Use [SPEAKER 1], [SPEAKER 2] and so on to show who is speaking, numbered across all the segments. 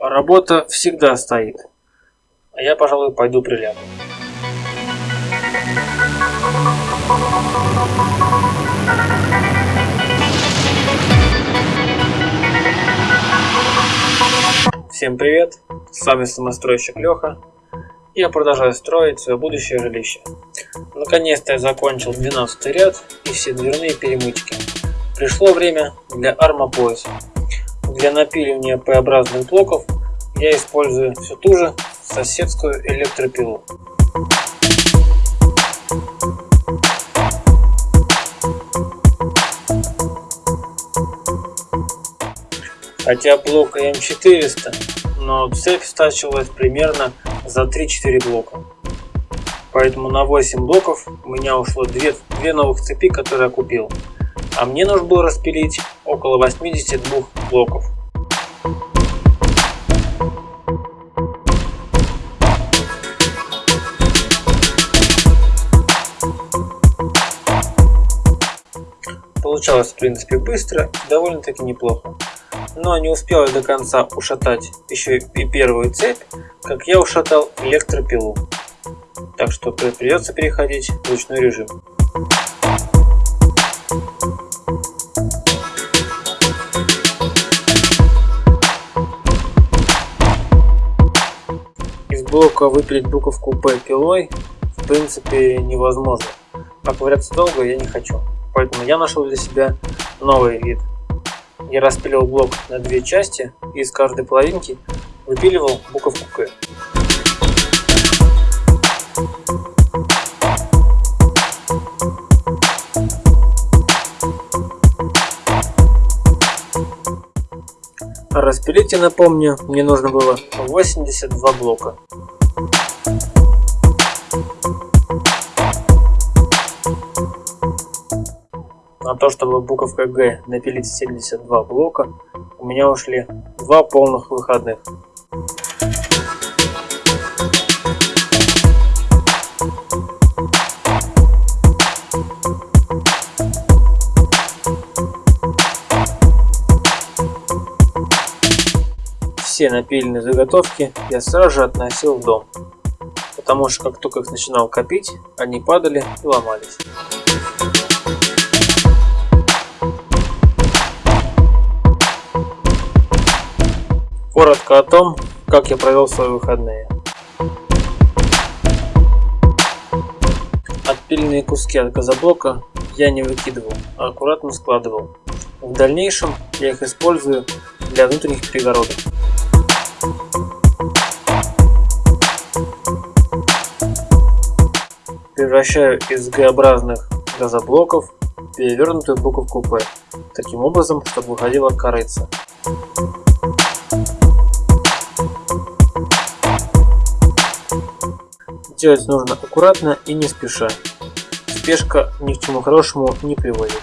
[SPEAKER 1] Работа всегда стоит. А я, пожалуй, пойду прилягу. Всем привет, с вами самостройщик Леха. Я продолжаю строить свое будущее жилище. Наконец-то я закончил 12 ряд и все дверные перемычки. Пришло время для армопояса. Для напиливания П-образных блоков я использую всю ту же соседскую электропилу. Хотя блок М400, но цепь стачивалась примерно за 3-4 блока. Поэтому на 8 блоков у меня ушло 2, 2 новых цепи, которые я купил. А мне нужно было распилить около 82 блоков. Получалось в принципе быстро довольно-таки неплохо. Но не успел я до конца ушатать еще и первую цепь, как я ушатал электропилу. Так что придется переходить в ручной режим. Из блока выпилить буковку P пилой в принципе невозможно. А ковыряться долго я не хочу. Поэтому я нашел для себя новый вид. Я распилил блок на две части и из каждой половинки выпиливал буковку К. Распилить, я напомню, мне нужно было 82 блока. То, чтобы буковка Г напилить 72 блока, у меня ушли два полных выходных. Все напиленные заготовки я сразу же относил в дом, потому что как только их начинал копить, они падали и ломались. Коротко о том, как я провел свои выходные. Отпиленные куски от газоблока я не выкидывал, а аккуратно складывал. В дальнейшем я их использую для внутренних перегородок. Превращаю из Г-образных газоблоков перевернутую буковку П, таким образом, чтобы выходила корыца. Делать нужно аккуратно и не спеша. Спешка ни к чему хорошему не приводит.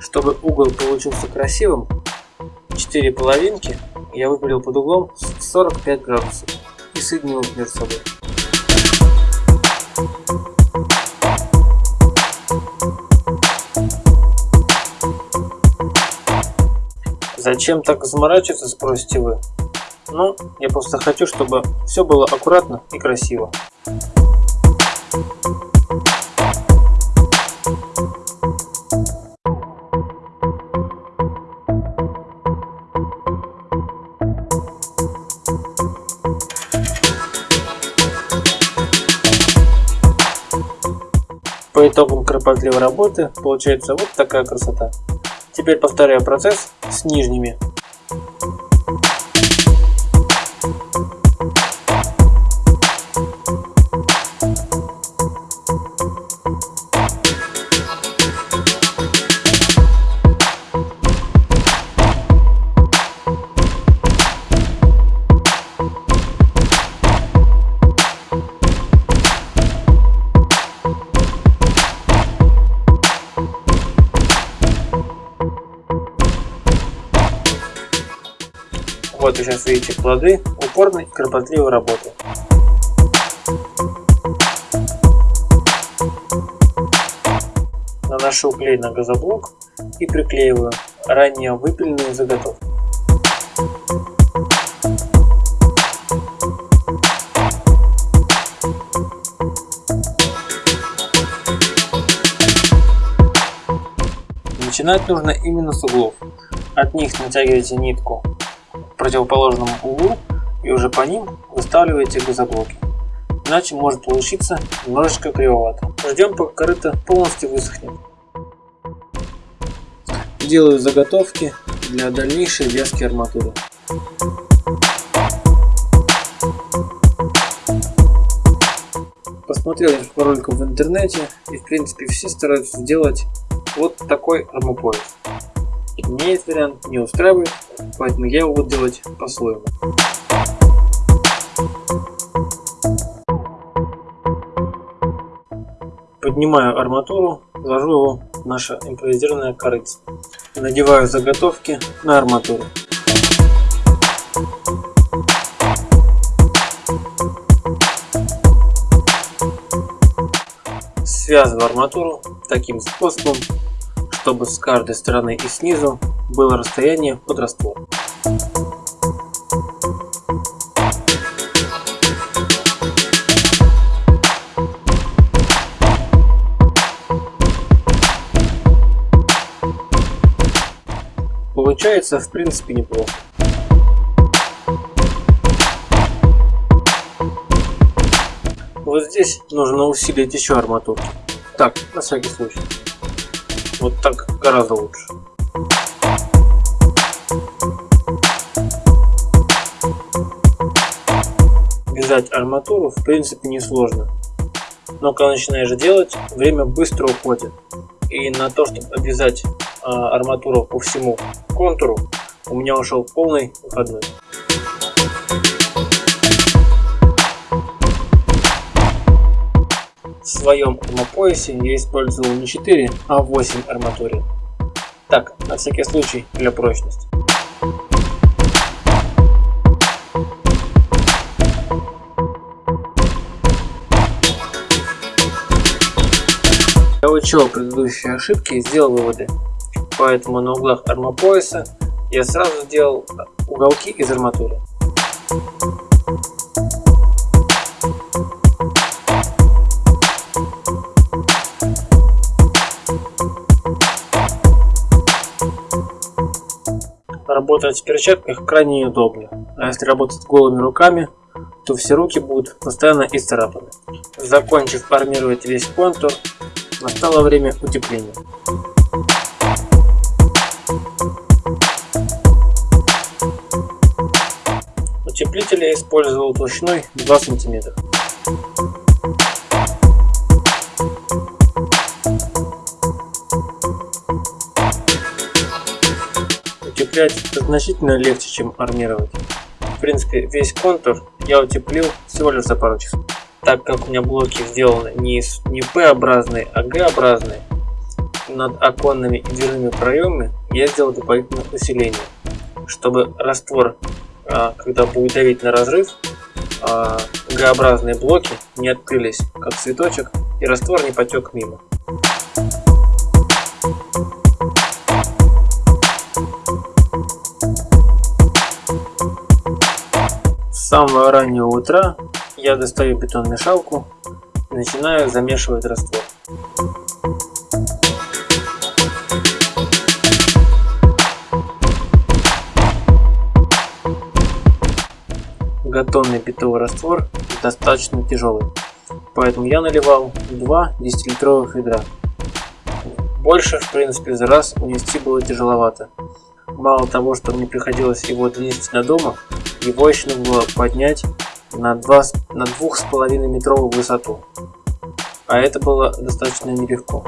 [SPEAKER 1] Чтобы угол получился красивым, 4 половинки я выпилил под углом 45 градусов и соединил между собой. Зачем так заморачиваться, спросите вы? Ну, я просто хочу, чтобы все было аккуратно и красиво. По итогам кропотливой работы получается вот такая красота. Теперь повторяю процесс с нижними. Вот вы сейчас видите плоды упорной кропотливой работы. наношу клей на газоблок и приклеиваю ранее выпиленную заготовку. Начинать нужно именно с углов. От них натягиваете нитку противоположном углу и уже по ним выставляете газоблоки. Иначе может получиться немножечко кривовато. Ждем пока корыто полностью высохнет. Делаю заготовки для дальнейшей вязки арматуры. Посмотрел несколько роликов в интернете и в принципе все стараются сделать вот такой армопояс. Мне этот вариант не устраивает, поэтому я его буду делать по-своему. Поднимаю арматуру, вложу его в наше импровизированное корыце. Надеваю заготовки на арматуру. Связываю арматуру таким способом, чтобы с каждой стороны и снизу было расстояние под раствор. Получается в принципе неплохо. Вот здесь нужно усилить еще арматуру. Так, на всякий случай. Вот так гораздо лучше. Вязать арматуру в принципе не сложно. Но когда начинаешь делать, время быстро уходит. И на то, чтобы обвязать а, арматуру по всему контуру, у меня ушел полный выходной. Своем армопоясе я использовал не 4, а 8 арматурин. Так, на всякий случай, для прочности. Я учел предыдущие ошибки и сделал выводы. Поэтому на углах армопояса я сразу сделал уголки из арматуры. Работать в перчатках крайне неудобно, а если работать голыми руками, то все руки будут постоянно исцарапаны. Закончив армировать весь контур, настало время утепления. Утеплитель я использовал толщиной 2 см. Утеплять значительно легче, чем армировать. В принципе, весь контур я утеплил всего лишь за пару часов. Так как у меня блоки сделаны не, не П-образные, а Г-образные, над оконными и дверными проемами я сделал дополнительное усиление, чтобы раствор а, когда будет давить на разрыв, а, Г-образные блоки не открылись как цветочек и раствор не потек мимо. С самого раннего утра я достаю бетон-мешалку и начинаю замешивать раствор. Многотонный питовый раствор достаточно тяжелый, поэтому я наливал 2 10-литровых ведра. Больше, в принципе, за раз унести было тяжеловато. Мало того, что мне приходилось его донести до дома, его еще нужно было поднять на 2 на 2,5 метровую высоту. А это было достаточно нелегко.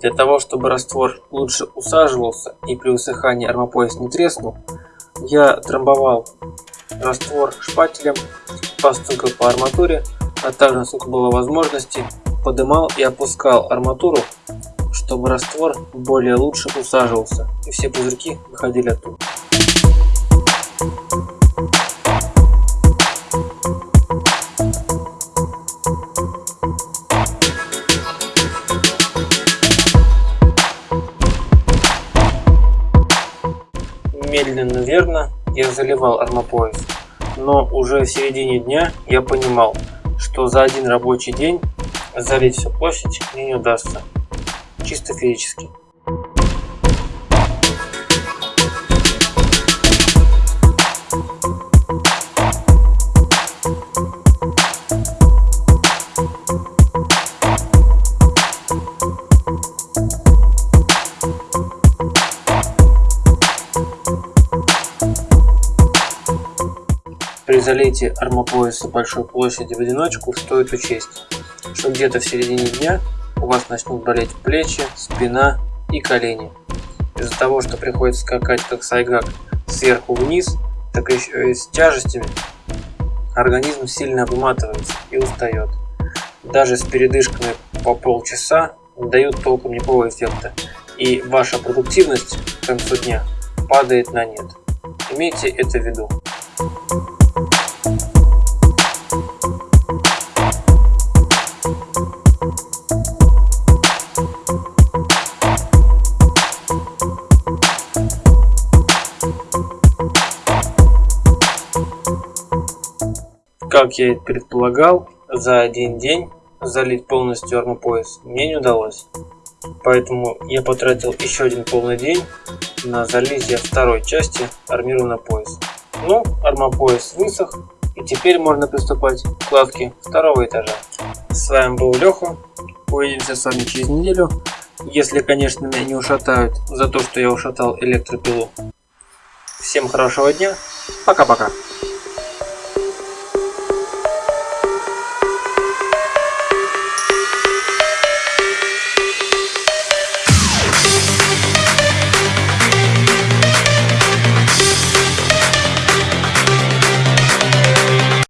[SPEAKER 1] Для того, чтобы раствор лучше усаживался и при высыхании армопояс не треснул, я трамбовал раствор шпателем, постукал по арматуре, а также, насколько было возможности, подымал и опускал арматуру чтобы раствор более лучше усаживался и все пузырьки выходили оттуда. Медленно, верно я заливал армопояс, но уже в середине дня я понимал, что за один рабочий день залить всю площадь мне не удастся, чисто физически. При залитии армопояса большой площади в одиночку стоит учесть, что где-то в середине дня у вас начнут болеть плечи, спина и колени. Из-за того, что приходится скакать как сайгак сверху вниз, так еще и с тяжестями, организм сильно выматывается и устает. Даже с передышками по полчаса дают толком никакого эффекта, и ваша продуктивность к концу дня падает на нет. Имейте это в виду. Как я и предполагал, за один день залить полностью армопояс мне не удалось. Поэтому я потратил еще один полный день на залитие второй части армированного пояса. Ну, армопояс высох, и теперь можно приступать к кладке второго этажа. С вами был Леха. Увидимся с вами через неделю. Если, конечно, меня не ушатают за то, что я ушатал электропилу. Всем хорошего дня. Пока-пока.